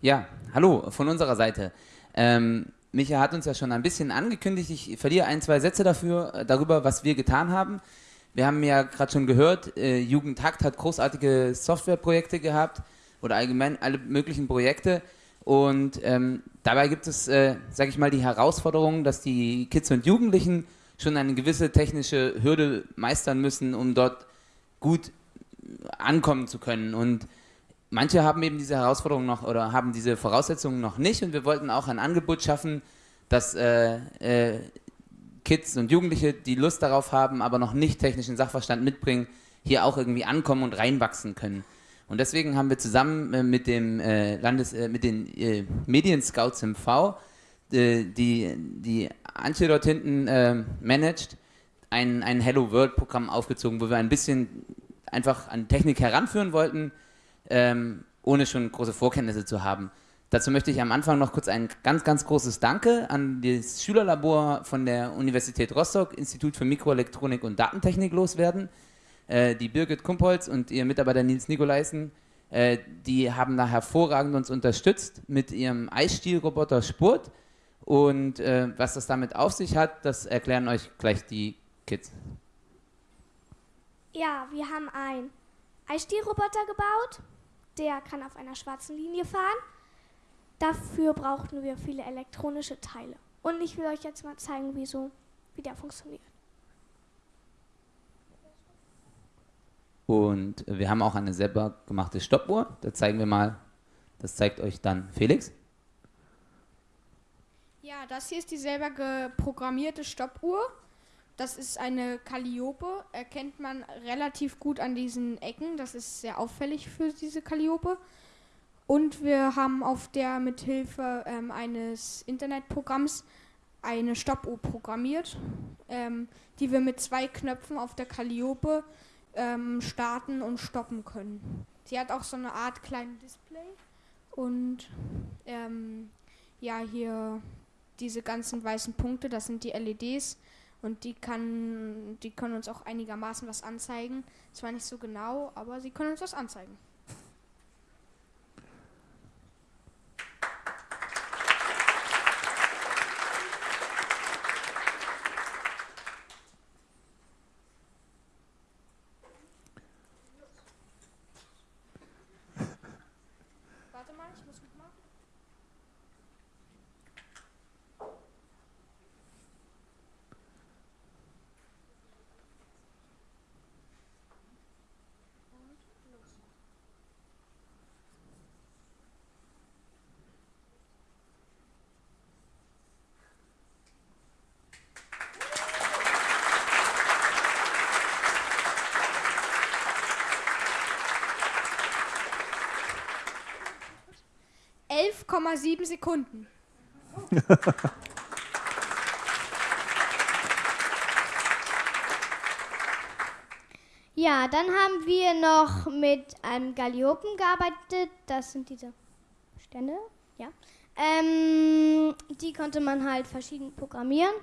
Ja, hallo von unserer Seite. Ähm, Micha hat uns ja schon ein bisschen angekündigt. Ich verliere ein, zwei Sätze dafür, äh, darüber, was wir getan haben. Wir haben ja gerade schon gehört, äh, Jugendtakt hat großartige Softwareprojekte gehabt oder allgemein alle möglichen Projekte. Und ähm, dabei gibt es, äh, sage ich mal, die Herausforderung, dass die Kids und Jugendlichen schon eine gewisse technische Hürde meistern müssen, um dort gut ankommen zu können. Und manche haben eben diese Herausforderungen noch oder haben diese Voraussetzungen noch nicht und wir wollten auch ein Angebot schaffen, dass äh, äh, Kids und Jugendliche, die Lust darauf haben, aber noch nicht technischen Sachverstand mitbringen, hier auch irgendwie ankommen und reinwachsen können. Und deswegen haben wir zusammen äh, mit dem äh, Landes, äh, mit den äh, Medienscouts im V, die, die Antje dort hinten managt, ein, ein Hello World Programm aufgezogen, wo wir ein bisschen einfach an Technik heranführen wollten, ähm, ohne schon große Vorkenntnisse zu haben. Dazu möchte ich am Anfang noch kurz ein ganz, ganz großes Danke an das Schülerlabor von der Universität Rostock, Institut für Mikroelektronik und Datentechnik loswerden. Äh, die Birgit Kumpholz und ihr Mitarbeiter Nils Nikolaisen, äh, die haben da hervorragend uns unterstützt mit ihrem Eisstielroboter Spurt. Und äh, was das damit auf sich hat, das erklären euch gleich die Kids. Ja, wir haben einen Eisstielroboter gebaut der kann auf einer schwarzen Linie fahren. Dafür brauchten wir viele elektronische Teile. Und ich will euch jetzt mal zeigen, wie, so, wie der funktioniert. Und wir haben auch eine selber gemachte Stoppuhr. Da zeigen wir mal, das zeigt euch dann Felix. Ja, das hier ist die selber geprogrammierte Stoppuhr. Das ist eine Calliope, erkennt man relativ gut an diesen Ecken. Das ist sehr auffällig für diese Calliope. Und wir haben auf der mithilfe ähm, eines Internetprogramms eine Stoppuhr programmiert, ähm, die wir mit zwei Knöpfen auf der Calliope ähm, starten und stoppen können. Sie hat auch so eine Art kleines Display und ähm, ja, hier diese ganzen weißen Punkte, das sind die LEDs und die kann, die können uns auch einigermaßen was anzeigen. Zwar nicht so genau, aber sie können uns was anzeigen. sieben Sekunden. ja, dann haben wir noch mit einem Galliopen gearbeitet. Das sind diese Stände. Ja. Ähm, die konnte man halt verschieden programmieren.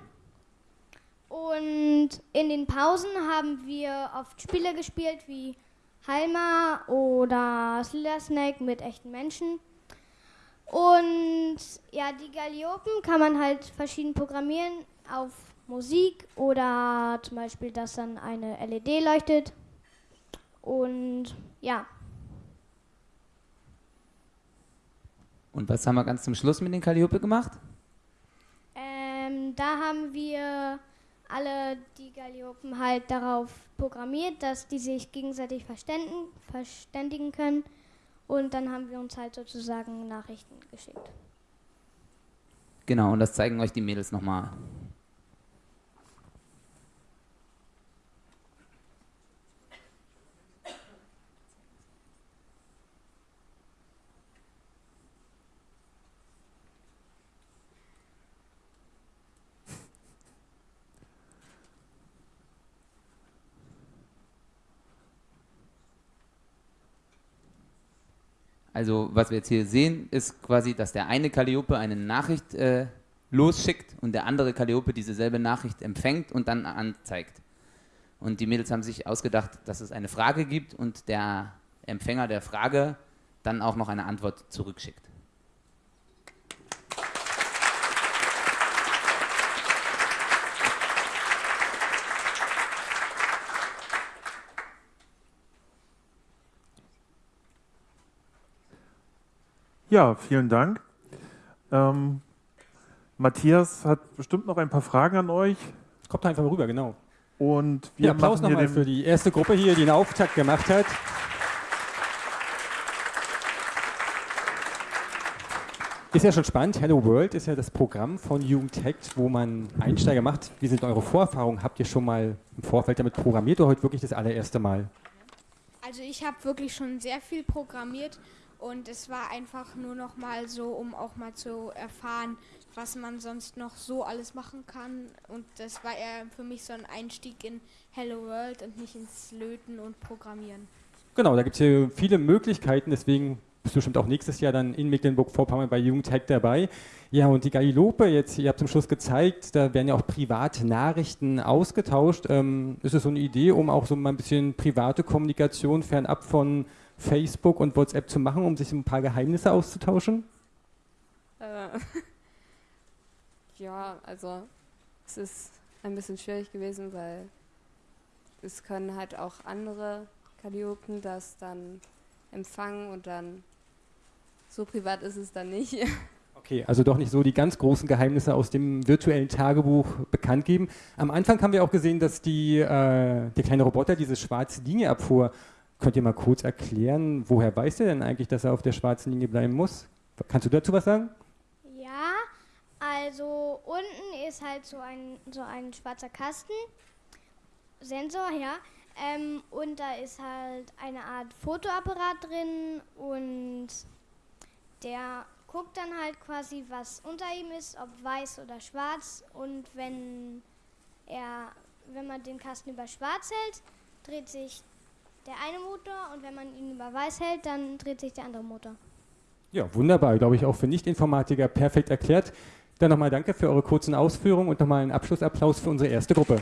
Und in den Pausen haben wir oft Spiele gespielt wie Halma oder Slither Snake mit echten Menschen. Und ja, die Galliopen kann man halt verschieden programmieren auf Musik oder zum Beispiel, dass dann eine LED leuchtet. Und ja. Und was haben wir ganz zum Schluss mit den Calliope gemacht? Ähm, da haben wir alle die Galliopen halt darauf programmiert, dass die sich gegenseitig verständigen, verständigen können und dann haben wir uns halt sozusagen Nachrichten geschickt. Genau, und das zeigen euch die Mädels nochmal. Also was wir jetzt hier sehen, ist quasi, dass der eine Calliope eine Nachricht äh, losschickt und der andere Calliope dieselbe Nachricht empfängt und dann anzeigt. Und die Mädels haben sich ausgedacht, dass es eine Frage gibt und der Empfänger der Frage dann auch noch eine Antwort zurückschickt. Ja, vielen Dank. Ähm, Matthias hat bestimmt noch ein paar Fragen an euch. Kommt einfach mal rüber, genau. Und wir Ja, Applaus nochmal für die erste Gruppe hier, die einen Auftakt gemacht hat. Ist ja schon spannend. Hello World ist ja das Programm von Jugendhackt, wo man Einsteiger macht. Wie sind eure Vorerfahrungen? Habt ihr schon mal im Vorfeld damit programmiert oder heute wirklich das allererste Mal? Also ich habe wirklich schon sehr viel programmiert und es war einfach nur noch mal so, um auch mal zu erfahren, was man sonst noch so alles machen kann. Und das war eher für mich so ein Einstieg in Hello World und nicht ins Löten und Programmieren. Genau, da gibt es hier viele Möglichkeiten, deswegen bist du bestimmt auch nächstes Jahr dann in Mecklenburg-Vorpommern bei Jugendhack dabei. Ja, und die Galilope jetzt, ihr habt zum Schluss gezeigt, da werden ja auch private Nachrichten ausgetauscht. Ähm, ist es so eine Idee, um auch so mal ein bisschen private Kommunikation fernab von Facebook und WhatsApp zu machen, um sich ein paar Geheimnisse auszutauschen? Äh, ja, also es ist ein bisschen schwierig gewesen, weil es können halt auch andere Kalliopen das dann empfangen und dann so privat ist es dann nicht. Okay, also doch nicht so die ganz großen Geheimnisse aus dem virtuellen Tagebuch bekannt geben. Am Anfang haben wir auch gesehen, dass die, äh, der kleine Roboter diese schwarze Linie abfuhr. Könnt ihr mal kurz erklären, woher weiß der denn eigentlich, dass er auf der schwarzen Linie bleiben muss? Kannst du dazu was sagen? Ja, also unten ist halt so ein, so ein schwarzer Kasten, Sensor, ja. Ähm, und da ist halt eine Art Fotoapparat drin und der guckt dann halt quasi, was unter ihm ist, ob weiß oder schwarz. Und wenn er, wenn man den Kasten über schwarz hält, dreht sich der eine Motor und wenn man ihn über weiß hält, dann dreht sich der andere Motor. Ja, wunderbar, glaube ich, auch für Nicht-Informatiker perfekt erklärt. Dann nochmal danke für eure kurzen Ausführungen und nochmal einen Abschlussapplaus für unsere erste Gruppe.